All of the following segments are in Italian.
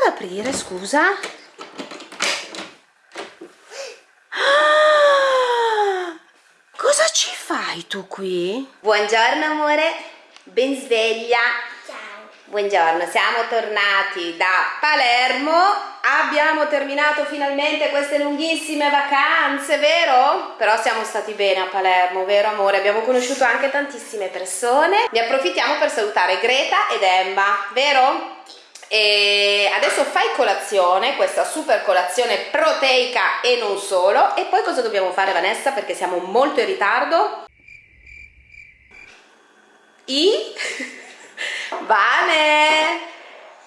ad aprire, scusa? Ah! Cosa ci fai tu qui? Buongiorno amore, ben sveglia. Ciao. Buongiorno, siamo tornati da Palermo. Abbiamo terminato finalmente queste lunghissime vacanze, vero? Però siamo stati bene a Palermo, vero amore? Abbiamo conosciuto anche tantissime persone. Ne approfittiamo per salutare Greta ed Emma, vero? E adesso fai colazione, questa super colazione proteica e non solo. E poi cosa dobbiamo fare Vanessa? Perché siamo molto in ritardo. I? Vane!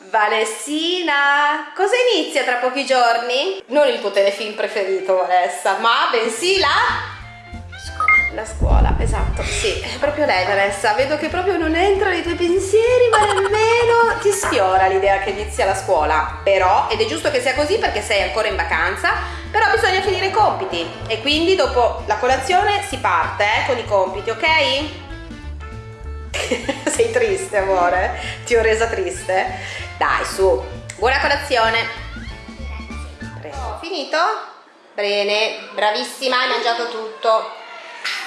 Vanessina! Cosa inizia tra pochi giorni? Non il tuo telefilm preferito, Vanessa, ma bensì la... La scuola, esatto, sì, è proprio lei Vanessa, vedo che proprio non entra nei tuoi pensieri ma nemmeno ti sfiora l'idea che inizia la scuola, però, ed è giusto che sia così perché sei ancora in vacanza, però bisogna finire i compiti e quindi dopo la colazione si parte eh, con i compiti, ok? sei triste amore, ti ho resa triste? Dai su, buona colazione! Prego. Finito? Bene, bravissima, hai mangiato tutto.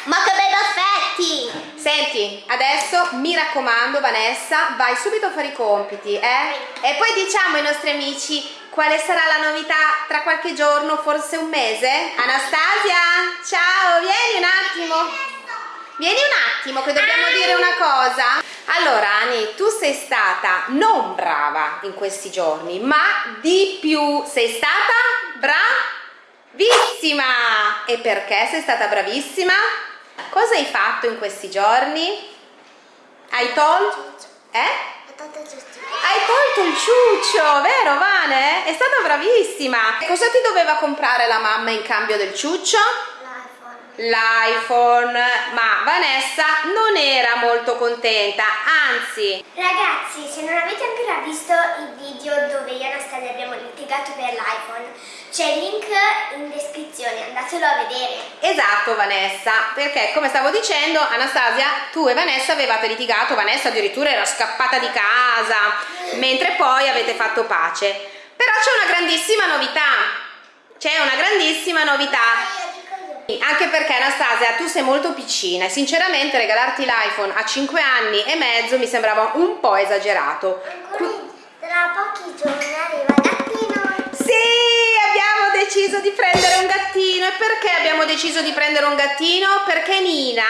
Ma che bei baffetti! Senti, adesso mi raccomando Vanessa, vai subito a fare i compiti, eh? E poi diciamo ai nostri amici quale sarà la novità tra qualche giorno, forse un mese? Anastasia, ciao, vieni un attimo. Vieni un attimo che dobbiamo dire una cosa. Allora Ani, tu sei stata non brava in questi giorni, ma di più sei stata bravissima. E perché sei stata bravissima? Cosa hai fatto in questi giorni? Hai tolto? Eh? Hai tolto il ciuccio, vero Vane? È stata bravissima. Cosa ti doveva comprare la mamma in cambio del ciuccio? L'iPhone. Ma Vanessa non era molto contenta, anzi... Ragazzi, se non avete ancora visto il video dove io e Anastasia abbiamo litigato per l'iPhone, c'è il link in descrizione, andatelo a vedere. Esatto Vanessa, perché come stavo dicendo Anastasia, tu e Vanessa avevate litigato, Vanessa addirittura era scappata di casa, mentre poi avete fatto pace. Però c'è una grandissima novità, c'è una grandissima novità. Anche perché Anastasia tu sei molto piccina e sinceramente regalarti l'iPhone a 5 anni e mezzo mi sembrava un po' esagerato. Ancora tra pochi giorni arriva il gattino. Sì, abbiamo deciso di prendere un gattino. E perché abbiamo deciso di prendere un gattino? Perché Nina,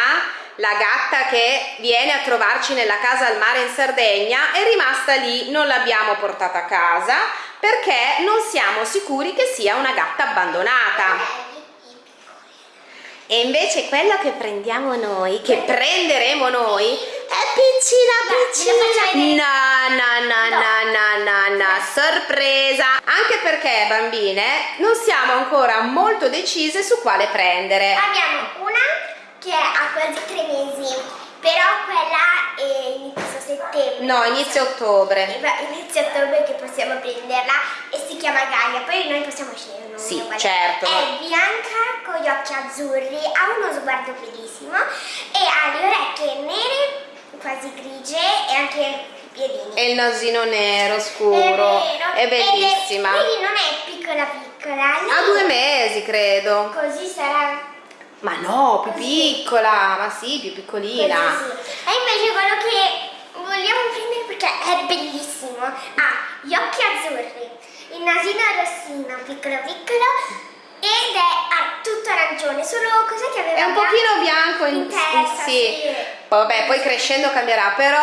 la gatta che viene a trovarci nella casa al mare in Sardegna, è rimasta lì, non l'abbiamo portata a casa perché non siamo sicuri che sia una gatta abbandonata. E invece quello che prendiamo noi, che prenderemo noi, è piccina piccina. No, no, no, no, no, no, no, sorpresa. Anche perché, bambine, non siamo ancora molto decise su quale prendere. Abbiamo una che ha quasi tre mesi, però quella è inizio settembre. No, inizio ottobre. Inizio ottobre che possiamo prenderla e si chiama Gaia, poi noi possiamo scegliere un. Sì, certo. È bianca con gli occhi azzurri, ha uno sguardo bellissimo e ha le orecchie nere, quasi grigie e anche piedini. E il nasino nero È scuro. vero. È bellissima. quindi non è piccola piccola. Ha due mesi, credo. Così sarà Ma no, più piccola. Ma sì, più piccolina. Sì. E invece quello che vogliamo prendere perché è bellissimo. Ha gli occhi azzurri, il nasino rossino, piccolo piccolo, ed è ha tutto arancione. Solo cos'è che aveva È un pochino bianco in, in testa, sì. sì. Vabbè, poi crescendo cambierà, però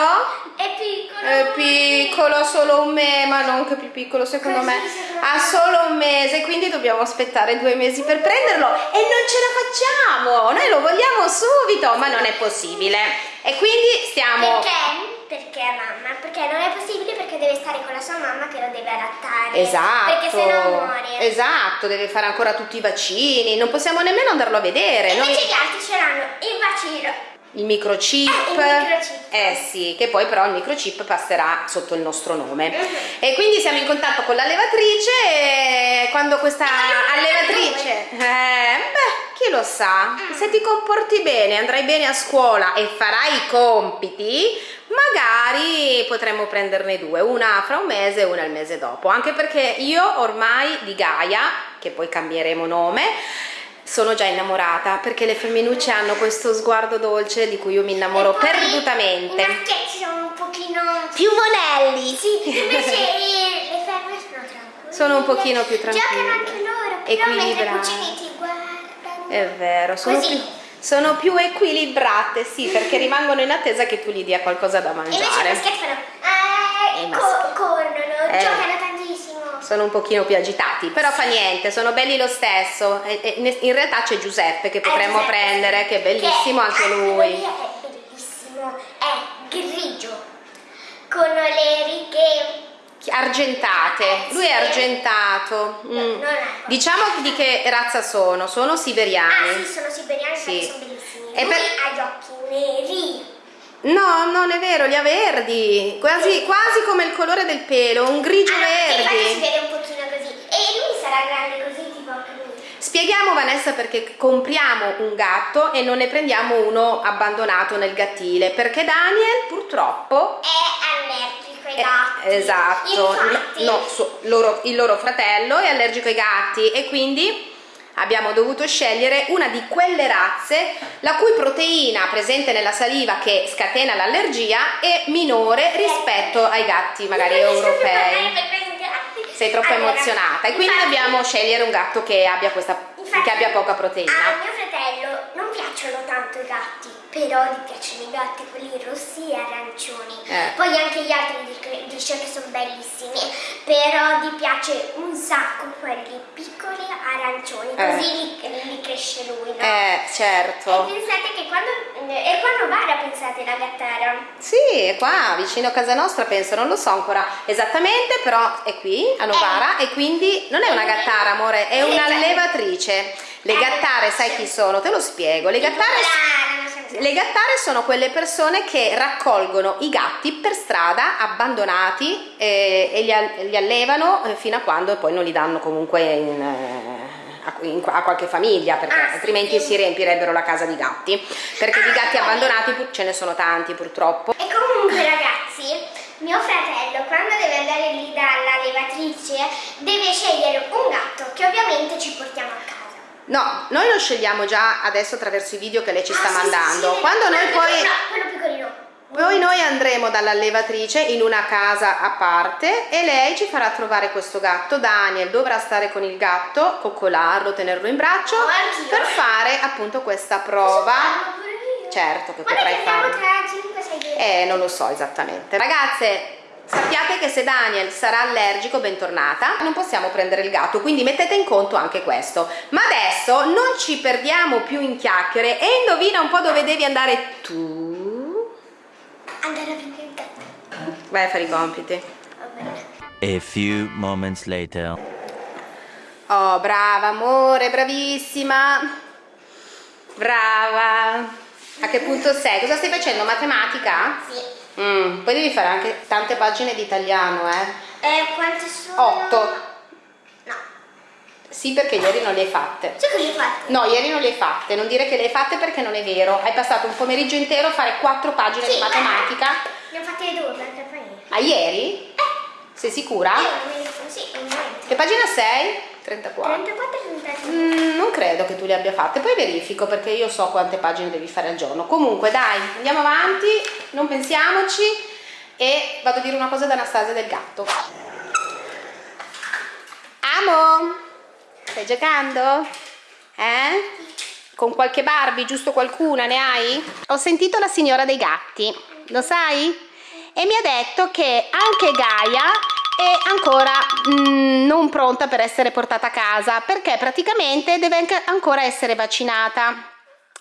È piccolo. è piccolo, ha solo un mese, ma non che più piccolo secondo Così, me. secondo Ha me. solo un mese, quindi dobbiamo aspettare due mesi per prenderlo e non ce la facciamo. Noi lo vogliamo subito, ma non è possibile. E quindi stiamo Perché? Perché mamma? Perché non è possibile perché deve stare con la sua mamma che lo deve adattare. Esatto, Perché sennò muore. esatto, deve fare ancora tutti i vaccini, non possiamo nemmeno andarlo a vedere. Noi- Invece gli altri ce l'hanno il vaccino. il microchip, Eh, il microchip. eh sì, che poi però il microchip passerà sotto il nostro nome. Mhm. E quindi siamo in contatto con l'allevatrice e quando questa allevatrice, eh, beh, chi lo sa, Mm. se ti comporti bene, andrai bene a scuola e farai i compiti, magari potremmo prenderne due, una fra un mese e una il mese dopo, anche perché io ormai di Gaia, che poi cambieremo nome, sono già innamorata perché le femminucce hanno questo sguardo dolce di cui io mi innamoro perdutamente. I maschietti sono un pochino Più vonelli! Sì, invece le femmine sono tranquille. Sono un pochino più tranquille. Giocano anche loro, però mentre i guardano. È vero, sono Così. più, sono più equilibrate, sì, perché rimangono in attesa che tu gli dia qualcosa da invece i mangiare. maschietti fanno ah, E i co- maschi- corrono, Eh. giocano tantissimo. Sono un pochino più agitati, però fa niente, sono belli lo stesso. E- e in realtà c'è Giuseppe che potremmo Eh, Giuseppe, prendere, che è bellissimo che anche lui. lì È bellissimo, è grigio, con le righe Argentate, lui è argentato. No, Mm. Diciamo di che razza sono? Sono Ah siberiani. sì, sono siberiani Sì. perché sono bellissimi. E per- ha gli occhi neri. No, non è vero, li ha verdi, quasi, quasi come il colore del pelo, un grigio Ah, infatti si vede un pochino così. E lui sarà grande così, tipo lui. Spieghiamo Vanessa perché compriamo un gatto e non ne prendiamo uno abbandonato nel gattile, perché Daniel purtroppo È ai Eh, gatti. esatto, Infatti, no, su- loro- il loro fratello è allergico ai gatti e quindi abbiamo dovuto scegliere una di quelle razze la cui proteina presente nella saliva che scatena l'allergia è minore rispetto ai gatti magari a europei. Sei troppo Allora, emozionata e quindi infatti- dobbiamo scegliere un gatto che abbia, questa, infatti che abbia poca A proteina. mio fratello non piacciono tanto i gatti, però gli piacciono i gatti quelli rossi e arancioni. Eh. Poi anche gli altri dic- dice che sono bellissimi, però gli piace un sacco quelli piccoli arancioni, Eh. così li, li cresce lui, no? Eh, E certo. pensate che quando... E quando Vara pensate la gattara? Sì, è qua vicino a casa nostra, penso, non lo so ancora esattamente, però è qui a Novara e quindi non è una gattara, amore, è un'allevatrice. Le Eh, gattare, sai chi sono? Te lo spiego. Le gattare, le gattare sono quelle persone che raccolgono i gatti per strada abbandonati eh, e li, li allevano eh, fino a quando poi non li danno comunque in, eh, a, in- a qualche famiglia perché Ah, altrimenti sì. si riempirebbero la casa di gatti perché di Ah, gatti poi- abbandonati ce ne sono tanti purtroppo E comunque ragazzi, mio fratello quando deve andare lì dalla levatrice deve scegliere un gatto che ovviamente ci portiamo a casa. No, noi lo scegliamo già adesso attraverso i video che lei ci sta Ah, sì, sì, mandando. sì, Quando noi poi, poi noi andremo dall'allevatrice in una casa a parte e lei ci farà trovare questo gatto. Daniel dovrà stare con il gatto, coccolarlo, tenerlo in braccio Oh, per fare appunto questa prova. Certo che Guarda potrai che andiamo farlo. tra 5-6 giorni. Eh, non lo so esattamente. Ragazze, sappiate che se Daniel sarà allergico, bentornata, non possiamo prendere il gatto, quindi mettete in conto anche questo. Ma adesso non ci perdiamo più in chiacchiere e indovina un po' dove devi andare tu. Andare a prendere il gatto. Vai a fare i compiti. Va bene. A few moments later. Oh, brava amore, bravissima. Brava. A che punto sei? Cosa stai facendo? Matematica? Sì. Mm, poi devi fare anche tante pagine di italiano, eh. Eh, quante sono? Otto. No. Sì, perché ieri non le hai fatte. Sai cosa hai fatto? No, ieri non le hai fatte, non dire che le hai fatte perché non è vero. Hai passato un pomeriggio intero a fare quattro pagine di matematica. Ne ho fatte due perché poi... Ma ieri? Sei sicura? Io non mi ricordo, sì. Che pagina sei? 34. 34 e 35. Mm, non credo che tu le abbia fatte, poi verifico perché io so quante pagine devi fare al giorno. Comunque, dai, andiamo avanti, non pensiamoci e vado a dire una cosa ad Anastasia del gatto. Amo, stai giocando? Eh? Con qualche Barbie, giusto qualcuna, ne hai? Ho sentito la signora dei gatti, lo sai? E mi ha detto che anche Gaia è ancora mm, non pronta per essere portata a casa perché praticamente deve ancora essere vaccinata.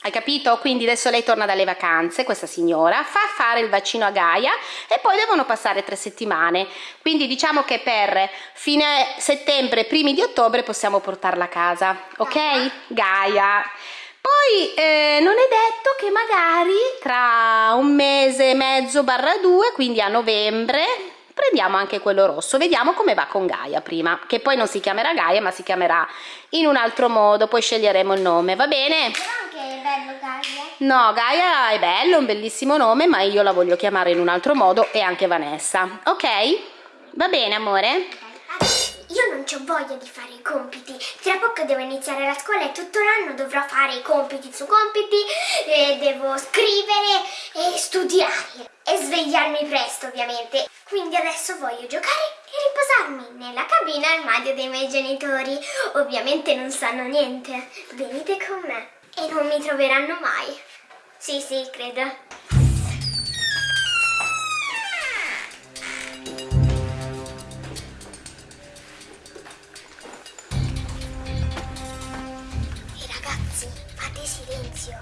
Hai capito? Quindi adesso lei torna dalle vacanze, questa signora, fa fare il vaccino a Gaia e poi devono passare tre settimane. Quindi diciamo che per fine settembre, primi di ottobre possiamo portarla a casa, ok? Gaia. Poi eh, non è detto che magari tra un mese e mezzo barra due, quindi a novembre, prendiamo anche quello rosso vediamo come va con Gaia prima che poi non si chiamerà Gaia ma si chiamerà in un altro modo poi sceglieremo il nome va bene? Però anche è bello Gaia. no Gaia è bello un bellissimo nome ma io la voglio chiamare in un altro modo e anche Vanessa ok? va bene amore? Adesso, Io non ho voglia di fare i compiti. Tra poco devo iniziare la scuola e tutto l'anno dovrò fare i compiti su compiti, devo scrivere e studiare e svegliarmi presto ovviamente. Quindi adesso voglio giocare e riposarmi nella cabina armadio dei miei genitori. Ovviamente non sanno niente. Venite con me e non mi troveranno mai. Sì, sì, credo. Silenzio.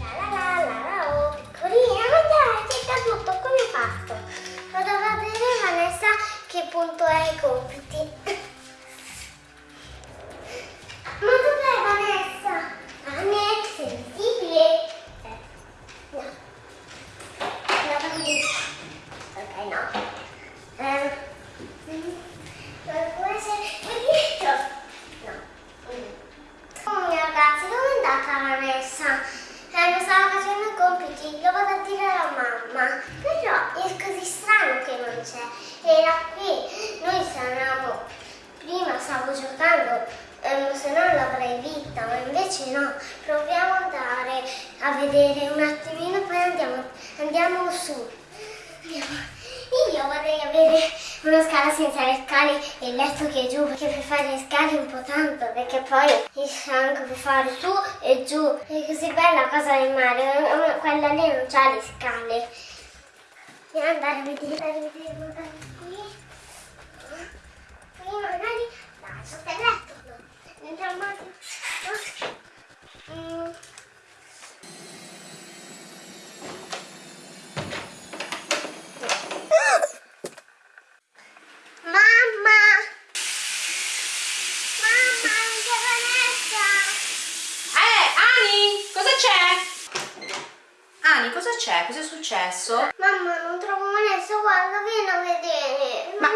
La la la la la oh, piccolina, dai, c'è caduto, come fatto? Vado a vedere Vanessa che punto è i compiti. Ma dov'è Vanessa? Vane, sei visibile? Eh, no. No, fammi- Ok, no. Eh, può essere qui dietro? No. Oh, ragazzi, dove è andata Vanessa? Eh, non stava facendo i compiti, lo vado a dire alla mamma. Però è così strano che non c'è. Era qui. Noi stavamo. Prima stavo giocando, ehm, se no l'avrei vista, ma invece no. Proviamo ad andare a vedere un attimino, poi andiamo, andiamo su. Andiamo. Io vorrei avere una scala senza le scale e il letto che è giù, perché per fare le scale è un po' tanto, perché poi il anche per fare su e giù. È così bella la casa del mare, quella lì non ha le scale. Andare a vedere, a vedere magari qui. Qui magari, dai, sotto il letto, no. Dentro al mare, no. Mm. Mamma! Mamma, c'è Vanessa! Eh, Ani, cosa c'è? Ani, cosa c'è? Cosa è successo? Mamma, non trovo Vanessa, guarda, vieni a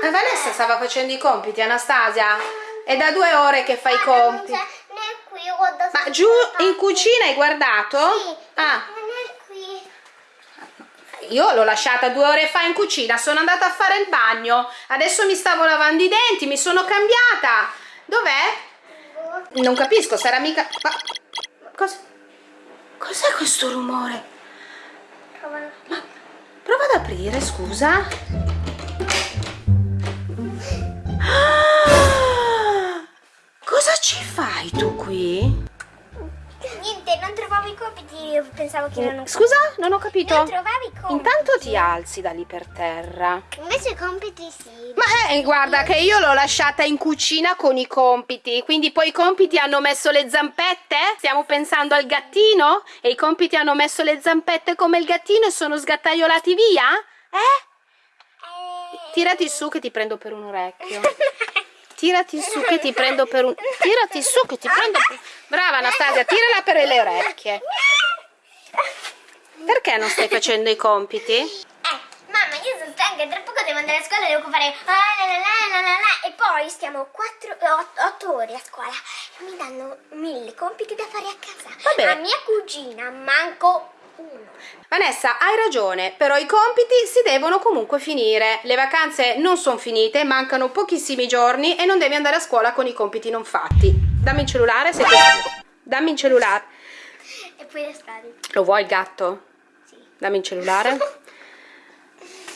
Ma Non Vanessa stava facendo i compiti, Anastasia. È da due ore che fa i compiti. Ma giù in cucina hai guardato? Sì, Ah, io l'ho lasciata due ore fa in cucina, sono andata a fare il bagno. Adesso mi stavo lavando i denti, mi sono cambiata. Dov'è? Non capisco, sarà mica... Ma... Cos... Cos'è questo rumore? Trovalo. Prova ad aprire, scusa. Ah! Cosa ci fai tu qui? Niente, non trovavo i compiti, io pensavo che erano Scusa, non ho capito. Non trovavi i compiti. Intanto ti alzi da lì per terra. Invece i compiti sì. Ma eh, guarda che io l'ho lasciata in cucina con i compiti, quindi poi i compiti hanno messo le zampette? Stiamo pensando al gattino? E i compiti hanno messo le zampette come il gattino e sono sgattaiolati via? Eh? Eh, Tirati su che ti prendo per un orecchio. Tirati su che ti prendo per un... Tirati su che ti prendo per... Brava Anastasia, tirala per le orecchie. Perché non stai facendo i compiti? Eh, mamma, io sono stanca, tra poco devo andare a scuola e devo fare ah, e poi stiamo 8 ore a scuola mi danno mille compiti da fare a casa. Vabbè. A mia cugina manco Vanessa, hai ragione, però i compiti si devono comunque finire. Le vacanze non sono finite, mancano pochissimi giorni e non devi andare a scuola con i compiti non fatti. Dammi il cellulare, sei così. Dammi il cellulare. E poi le strade. Lo vuoi il gatto? Sì. Dammi il cellulare.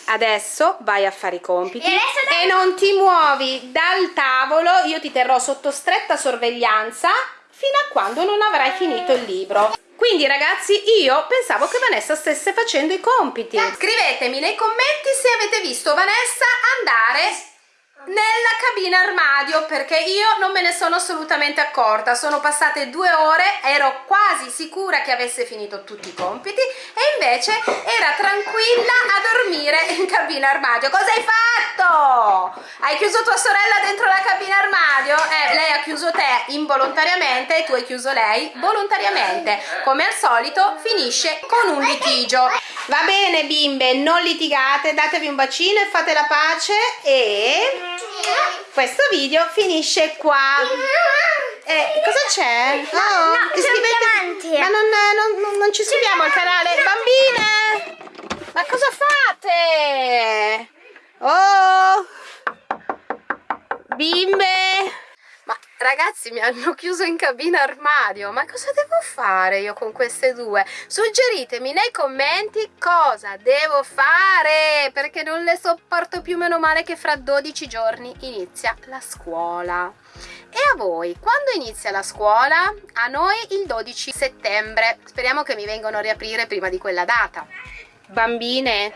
Adesso vai a fare i compiti E dai- e non ti muovi dal tavolo. Io ti terrò sotto stretta sorveglianza fino a quando non avrai finito il libro. Quindi ragazzi io pensavo che Vanessa stesse facendo i compiti. Scrivetemi nei commenti se avete visto Vanessa andare nella cabina armadio perché io non me ne sono assolutamente accorta. Sono passate due ore, ero quasi sicura che avesse finito tutti i compiti e invece era tranquilla a dormire in cabina armadio. Cosa hai fatto? Hai chiuso tua sorella dentro la cabina armadio? Eh, lei ha chiuso te involontariamente e tu hai chiuso lei volontariamente. Come al solito finisce con un litigio. Va bene bimbe, non litigate, datevi un bacino e fate la pace e questo video finisce qua. Eh, cosa c'è? No, no, c'è un diamante. Ma non, non- non- non ci iscriviamo al canale. Bambine! Ma cosa fate? Oh! Bimbe! Ma ragazzi mi hanno chiuso in cabina armadio, ma cosa devo fare io con queste due? Suggeritemi nei commenti cosa devo fare, perché non le sopporto più, meno male che fra 12 giorni inizia la scuola. E a voi, quando inizia la scuola? A noi il 12 settembre, speriamo che mi vengano a riaprire prima di quella data. Bambine,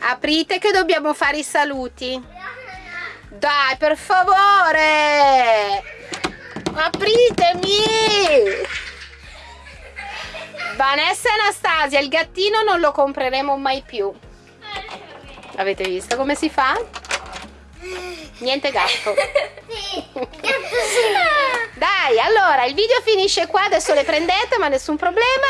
aprite che dobbiamo fare i saluti. Dai, per favore! Apritemi! Vanessa e Anastasia, il gattino non lo compreremo mai più. Avete visto come si fa? Niente gatto. Dai, allora, il video finisce qua, adesso le prendete, ma nessun problema.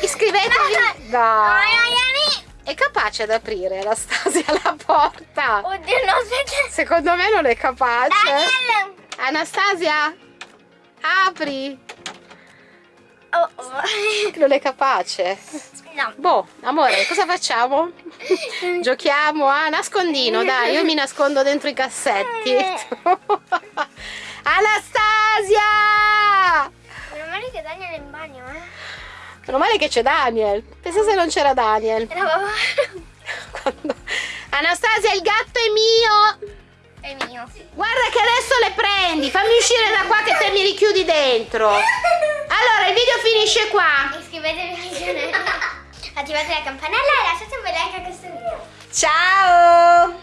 Iscrivetevi. Dai. È capace ad aprire Anastasia la porta. Oddio, no, aspetta. Secondo me non è capace. Daniel! Anastasia, apri. Oh, oh. Non è capace. No. Boh, amore, cosa facciamo? Giochiamo a nascondino, dai, io mi nascondo dentro i cassetti. Anastasia! Meno male che Daniel è in bagno, eh. Meno male che c'è Daniel. Pensa se non c'era Daniel. Quando- Anastasia, il gatto è mio. È mio. Guarda che adesso le prendi. Fammi uscire da qua che te mi richiudi dentro. Allora, il video finisce qua. Iscrivetevi al canale. Attivate la campanella e lasciate un bel like a questo video. Ciao!